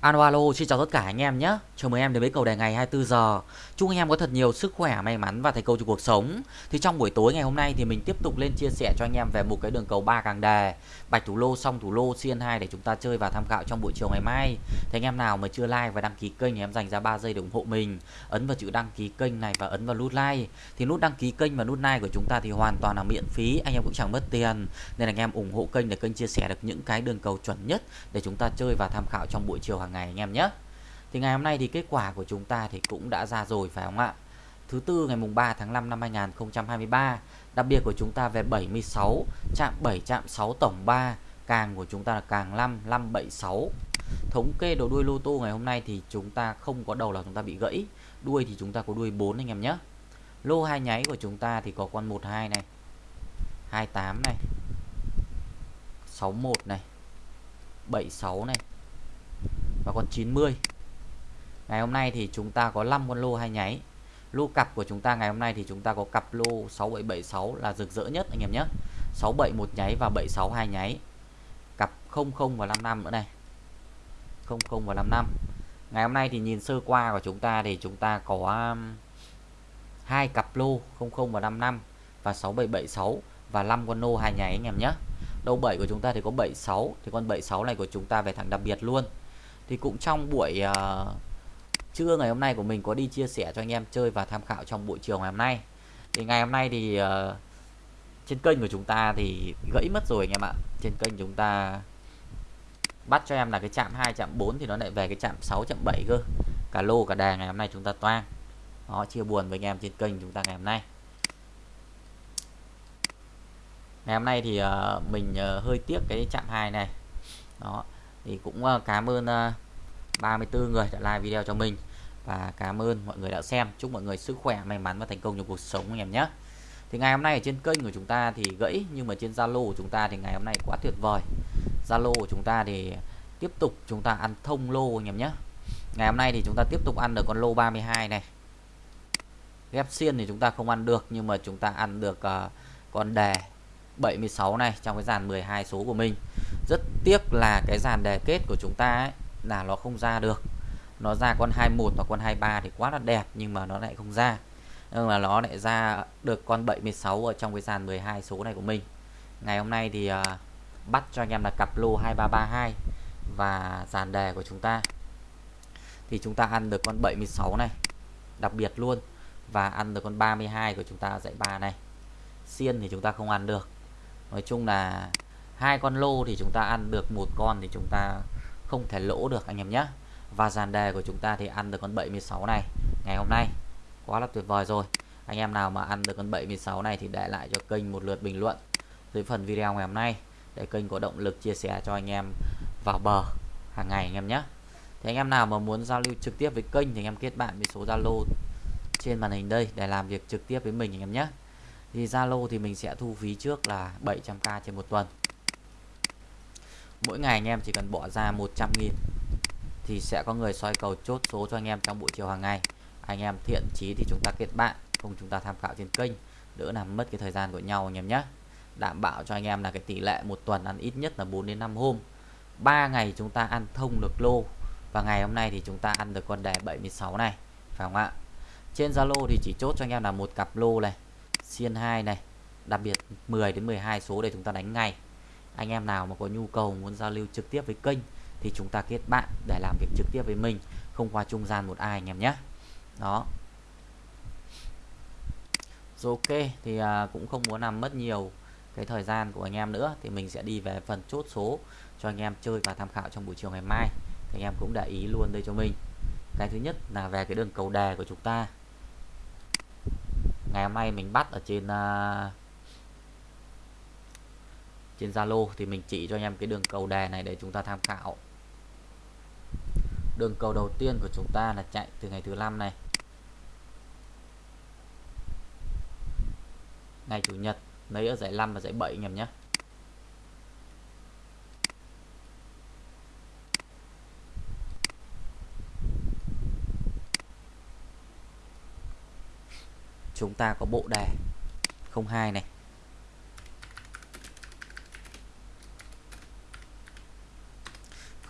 Alo alo, xin chào tất cả anh em nhé. Chào mừng em đến với cầu đề ngày 24 giờ. Chúc anh em có thật nhiều sức khỏe, may mắn và thành công trong cuộc sống. Thì trong buổi tối ngày hôm nay thì mình tiếp tục lên chia sẻ cho anh em về một cái đường cầu ba càng đề, bạch thủ lô, song thủ lô, CN2 để chúng ta chơi và tham khảo trong buổi chiều ngày mai. Thì anh em nào mà chưa like và đăng ký kênh thì em dành ra 3 giây để ủng hộ mình. Ấn vào chữ đăng ký kênh này và ấn vào nút like. Thì nút đăng ký kênh và nút like của chúng ta thì hoàn toàn là miễn phí, anh em cũng chẳng mất tiền. Nên anh em ủng hộ kênh để kênh chia sẻ được những cái đường cầu chuẩn nhất để chúng ta chơi và tham khảo trong buổi chiều hàng hàng ngày anh em nhé. Thì ngày hôm nay thì kết quả của chúng ta thì cũng đã ra rồi, phải không ạ? Thứ tư ngày mùng 3 tháng 5 năm 2023 Đặc biệt của chúng ta về 76 Chạm 7 chạm 6 tổng 3 Càng của chúng ta là càng 5 576 Thống kê đầu đuôi lô tô ngày hôm nay thì chúng ta không có đầu là chúng ta bị gãy, Đuôi thì chúng ta có đuôi 4 anh em nhé Lô hai nháy của chúng ta thì có con 12 này 28 này 61 này 76 này và con 90 Ngày hôm nay thì chúng ta có 5 con lô hai nháy. Lô cặp của chúng ta ngày hôm nay thì chúng ta có cặp lô 6776 là rực rỡ nhất, anh em nhé. 67 một nháy và 76 hai nháy. Cặp 00 và 55 nữa này. 00 và 55. Ngày hôm nay thì nhìn sơ qua của chúng ta thì chúng ta có um, hai cặp lô 00 và 55 và 6776 và 5 con lô hai nháy, anh em nhé. Đầu 7 của chúng ta thì có 76 thì con 76 này của chúng ta về thẳng đặc biệt luôn. Thì cũng trong buổi uh, trưa ngày hôm nay của mình có đi chia sẻ cho anh em chơi và tham khảo trong buổi chiều ngày hôm nay. Thì ngày hôm nay thì uh, trên kênh của chúng ta thì gãy mất rồi anh em ạ. Trên kênh chúng ta bắt cho em là cái chạm 2 chạm 4 thì nó lại về cái chạm 6 chạm 7 cơ. Cả lô cả đà ngày hôm nay chúng ta toang. Đó chia buồn với anh em trên kênh chúng ta ngày hôm nay. Ngày hôm nay thì uh, mình uh, hơi tiếc cái chạm 2 này. Đó thì cũng ờ, cảm ơn ờ, 34 người đã like video cho mình. Và cảm ơn mọi người đã xem. Chúc mọi người sức khỏe may mắn và thành công trong cuộc sống anh em nhé. Thì ngày hôm nay ở trên kênh của chúng ta thì gãy nhưng mà trên Zalo của chúng ta thì ngày hôm nay quá tuyệt vời. Zalo của chúng ta thì tiếp tục chúng ta ăn thông lô anh em nhé. Ngày hôm nay thì chúng ta tiếp tục ăn được con lô 32 này. Ghép xiên thì chúng ta không ăn được nhưng mà chúng ta ăn được uh, con đề 76 này trong cái dàn 12 số của mình rất tiếc là cái dàn đề kết của chúng ta ấy là nó không ra được. Nó ra con 21 và con 23 thì quá là đẹp nhưng mà nó lại không ra. Nhưng mà nó lại ra được con 76 ở trong cái dàn 12 số này của mình. Ngày hôm nay thì uh, bắt cho anh em là cặp lô 2332 và dàn đề của chúng ta. Thì chúng ta ăn được con 76 này đặc biệt luôn và ăn được con 32 của chúng ta dãy 3 này. Xiên thì chúng ta không ăn được. Nói chung là hai con lô thì chúng ta ăn được một con thì chúng ta không thể lỗ được, anh em nhé. Và dàn đề của chúng ta thì ăn được con 76 này ngày hôm nay. Quá là tuyệt vời rồi. Anh em nào mà ăn được con 76 này thì để lại cho kênh một lượt bình luận dưới phần video ngày hôm nay để kênh có động lực chia sẻ cho anh em vào bờ hàng ngày, anh em nhé. Thì anh em nào mà muốn giao lưu trực tiếp với kênh thì anh em kết bạn với số Zalo trên màn hình đây để làm việc trực tiếp với mình, anh em nhé. Thì Zalo thì mình sẽ thu phí trước là 700k trên một tuần mỗi ngày anh em chỉ cần bỏ ra 100 nghìn thì sẽ có người soi cầu chốt số cho anh em trong buổi chiều hàng ngày. Anh em thiện chí thì chúng ta kết bạn, cùng chúng ta tham khảo trên kênh, đỡ làm mất cái thời gian của nhau anh em nhé. Đảm bảo cho anh em là cái tỷ lệ một tuần ăn ít nhất là 4 đến 5 hôm. 3 ngày chúng ta ăn thông được lô và ngày hôm nay thì chúng ta ăn được con đề 76 này, phải không ạ? Trên Zalo thì chỉ chốt cho anh em là một cặp lô này, xiên 2 này, đặc biệt 10 đến 12 số để chúng ta đánh ngay anh em nào mà có nhu cầu muốn giao lưu trực tiếp với kênh thì chúng ta kết bạn để làm việc trực tiếp với mình không qua trung gian một ai anh em nhé. Đó. Rồi ok thì à, cũng không muốn làm mất nhiều cái thời gian của anh em nữa thì mình sẽ đi về phần chốt số cho anh em chơi và tham khảo trong buổi chiều ngày mai. Thì anh em cũng để ý luôn đây cho mình. Cái thứ nhất là về cái đường cầu đề của chúng ta. Ngày hôm nay mình bắt ở trên uh, trên Zalo thì mình chỉ cho anh em cái đường cầu đề này để chúng ta tham khảo. Đường cầu đầu tiên của chúng ta là chạy từ ngày thứ năm này. Ngày chủ nhật, lấy ở giải 5 và giải 7 anh em nhé. Chúng ta có bộ đề 02 này.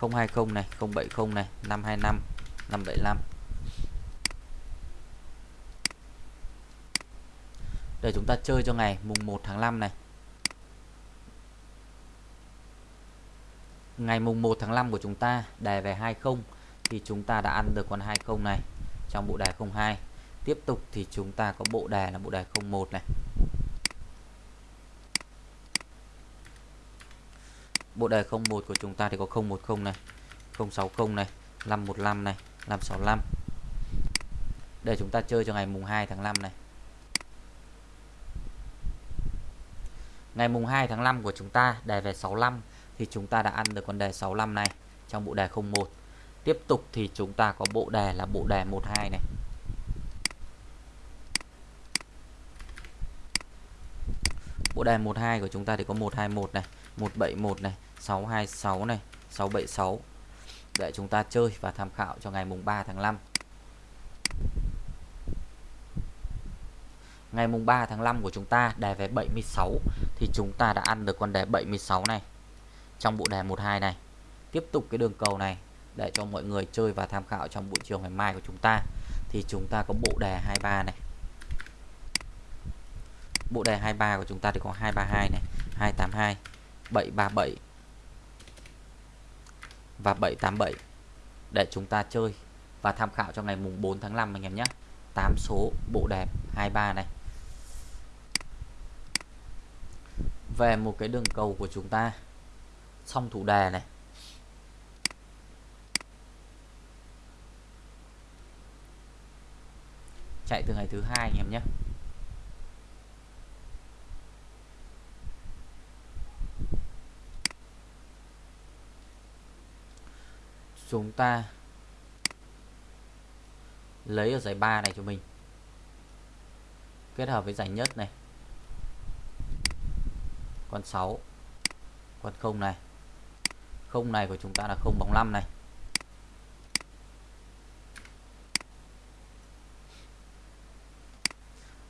020 này 070 này 525 575 để chúng ta chơi cho ngày, mùng 1 tháng 5 này. Ngày mùng 1 tháng 5 của chúng ta đề về 20 thì chúng ta đã ăn được con 20 này trong bộ đề 02 tiếp tục thì chúng ta có bộ đề là bộ đề 01 này. Bộ đề 01 của chúng ta thì có 010 này 060 này 515 này 565 để chúng ta chơi cho ngày mùng 2 tháng 5 này. Ngày mùng 2 tháng 5 của chúng ta, đề về 65 thì chúng ta đã ăn được con đề 65 này trong bộ đề 01 tiếp tục thì chúng ta có bộ đề là bộ đề 12 này. Bộ đề 12 của chúng ta thì có 121 này 171 này 626 này 676 để chúng ta chơi và tham khảo cho ngày mùng 3 tháng 5 ngày mùng 3 tháng 5 của chúng ta đề về 76 thì chúng ta đã ăn được con đề 76 này. Trong bộ đề 12 này. Tiếp tục cái đường cầu này, để cho mọi người chơi và tham khảo trong buổi chiều ngày mai của chúng ta. Thì chúng ta có bộ đề 23 này. Bộ đề 23 của chúng ta thì có 232 này 282 737 và 787 để chúng ta chơi và tham khảo cho ngày mùng 4 tháng 5 anh em nhé. 8 số bộ đẹp 23 này. Về một cái đường cầu của chúng ta xong thủ đề này. Chạy từ ngày thứ hai anh em nhé. Chúng ta lấy ở giải 3 này cho mình. Kết hợp với giải nhất này. Con 6 con không này. Không này của chúng ta là không bóng 5 này.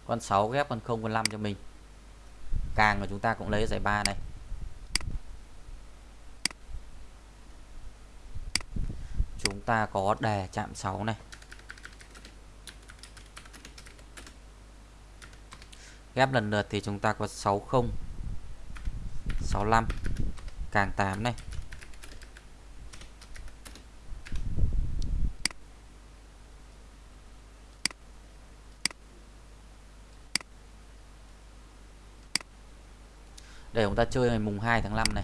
Con 6 ghép con 0 con 5 cho mình. Càng của chúng ta cũng lấy giải 3 này chúng ta có đề chạm 6 này. Ghép lần lượt thì chúng ta có 60 65 càng 8 này. Để chúng ta chơi ngày mùng 2 tháng 5 này.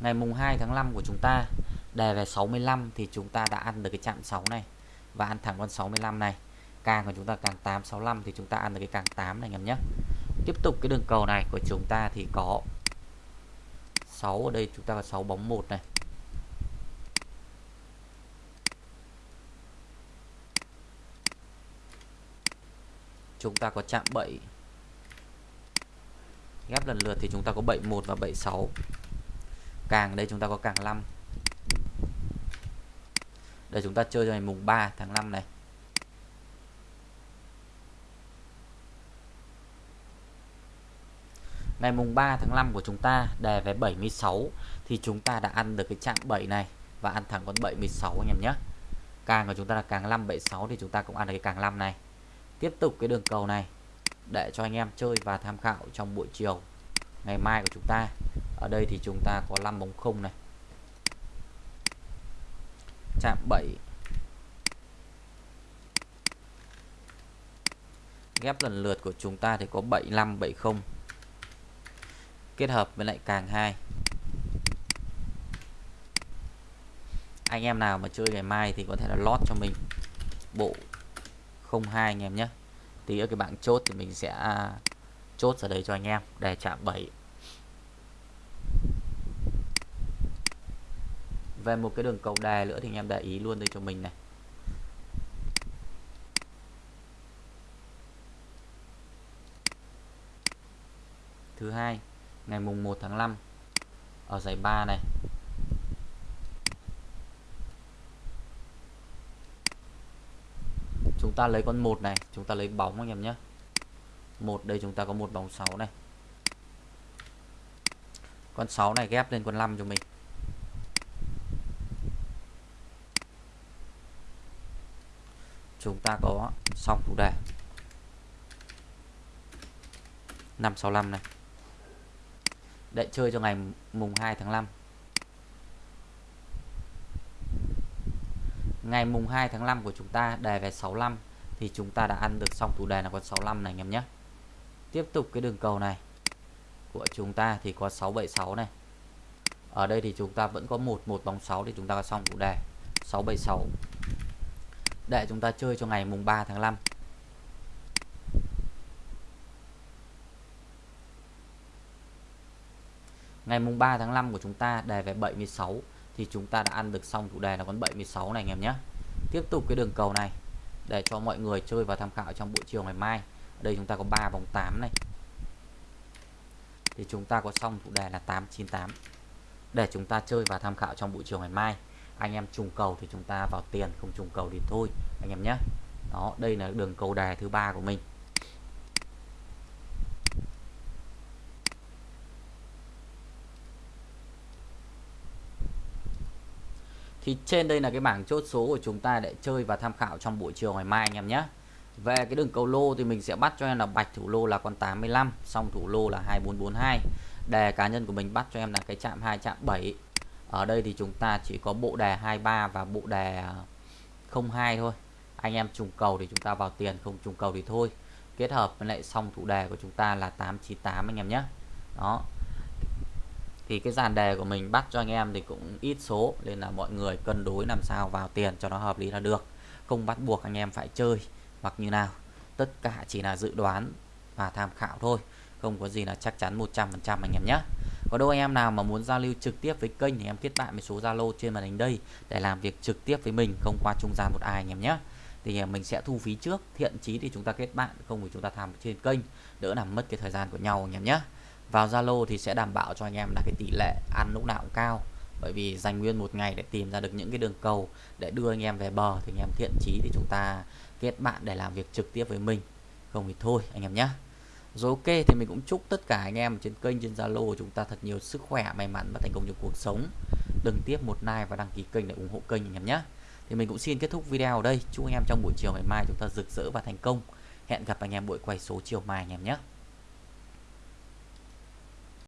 Ngày mùng 2 tháng 5 của chúng ta đề về 65 thì chúng ta đã ăn được cái chạm 6 này. Và ăn thẳng con 65 này. Càng của chúng ta càng 865 thì chúng ta ăn được cái càng 8 này, anh em nhé. Tiếp tục cái đường cầu này của chúng ta thì có 6 ở đây, chúng ta có 6 bóng 1 này. Chúng ta có chạm 7 ghép lần lượt thì chúng ta có 71 và 76 càng, đây chúng ta có càng 5 để chúng ta chơi cho ngày mùng 3 tháng 5 này. Ngày mùng 3 tháng 5 của chúng ta đề về 76 thì chúng ta đã ăn được cái chạm 7 này và ăn thẳng con 76 anh em nhé. Càng của chúng ta là càng 576 thì chúng ta cũng ăn được cái càng 5 này. Tiếp tục cái đường cầu này để cho anh em chơi và tham khảo trong buổi chiều ngày mai của chúng ta ở đây thì chúng ta có 5 bóng không này. Chạm 7 ghép lần lượt của chúng ta thì có 75 70 kết hợp với lại càng 2 anh em nào mà chơi ngày mai thì có thể là lót cho mình. Bộ 02 anh em nhé. Tí ở cái bảng chốt thì mình sẽ chốt ở đây cho anh em. Để chạm 7 về một cái đường cầu đè nữa thì anh em để ý luôn đây cho mình này. Thứ hai, ngày mùng 1 tháng 5 ở giải 3 này. Chúng ta lấy con một này, chúng ta lấy bóng anh em nhé. Một, đây chúng ta có một bóng 6 này. Con 6 này ghép lên con 5 cho mình. Chúng ta có xong chủ đề. 565 này. Để chơi cho ngày mùng 2 tháng 5 ngày mùng 2 tháng 5 của chúng ta, đề về 65 thì chúng ta đã ăn được xong thủ đề là con 65 này, anh em nhé. Tiếp tục cái đường cầu này của chúng ta thì có 676 này. Ở đây thì chúng ta vẫn có một một bóng 6 thì chúng ta có xong thủ đề. 676 để chúng ta chơi cho ngày mùng 3 tháng 5 ngày mùng 3 tháng 5 của chúng ta đề về 76 thì chúng ta đã ăn được xong chủ đề là con 76 này anh em nhé. Tiếp tục cái đường cầu này để cho mọi người chơi và tham khảo trong buổi chiều ngày mai. Ở đây chúng ta có 3 vòng 8 này. Thì chúng ta có xong chủ đề là 898 để chúng ta chơi và tham khảo trong buổi chiều ngày mai anh em trùng cầu thì chúng ta vào tiền, không trùng cầu thì thôi, anh em nhé. Đó, đây là đường cầu đề thứ ba của mình. Thì trên đây là cái bảng chốt số của chúng ta để chơi và tham khảo trong buổi chiều ngày mai, anh em nhé. Về cái đường cầu lô thì mình sẽ bắt cho em là bạch thủ lô là con 85 xong thủ lô là 2442 đề cá nhân của mình bắt cho em là cái chạm 2 chạm 7 ở đây thì chúng ta chỉ có bộ đề 23 và bộ đề à, 02 thôi. Anh em trùng cầu thì chúng ta vào tiền, không trùng cầu thì thôi. Kết hợp với lại xong thủ đề của chúng ta là 898 anh em nhé. Đó. Thì cái dàn đề của mình bắt cho anh em thì cũng ít số, nên là mọi người cân đối làm sao vào tiền cho nó hợp lý là được. Không bắt buộc anh em phải chơi hoặc như nào. Tất cả chỉ là dự đoán và tham khảo thôi. Không có gì là chắc chắn 100% anh em nhé có đâu anh em nào mà muốn giao lưu trực tiếp với kênh thì em kết bạn với số Zalo trên màn hình đây để làm việc trực tiếp với mình, không qua trung gian một ai anh em nhé. Thì à, mình sẽ thu phí trước, thiện chí thì chúng ta kết bạn, không thì chúng ta tham trên kênh, đỡ làm mất cái thời gian của nhau anh em nhé. Vào Zalo thì sẽ đảm bảo cho anh em là cái tỷ lệ ăn lúc nào cũng cao, bởi vì dành nguyên một ngày để tìm ra được những cái đường cầu để đưa anh em về bờ thì anh em thiện chí thì chúng ta kết bạn để làm việc trực tiếp với mình. Không thì thôi anh em nhé rồi ok, thì mình cũng chúc tất cả anh em trên kênh, trên Zalo của chúng ta thật nhiều sức khỏe, may mắn và thành công trong cuộc sống. Đừng tiếp một like và đăng ký kênh để ủng hộ kênh anh em nhé. Thì mình cũng xin kết thúc video ở đây. Chúc anh em trong buổi chiều ngày mai chúng ta rực rỡ và thành công. Hẹn gặp anh em buổi quay số chiều mai anh em nhé.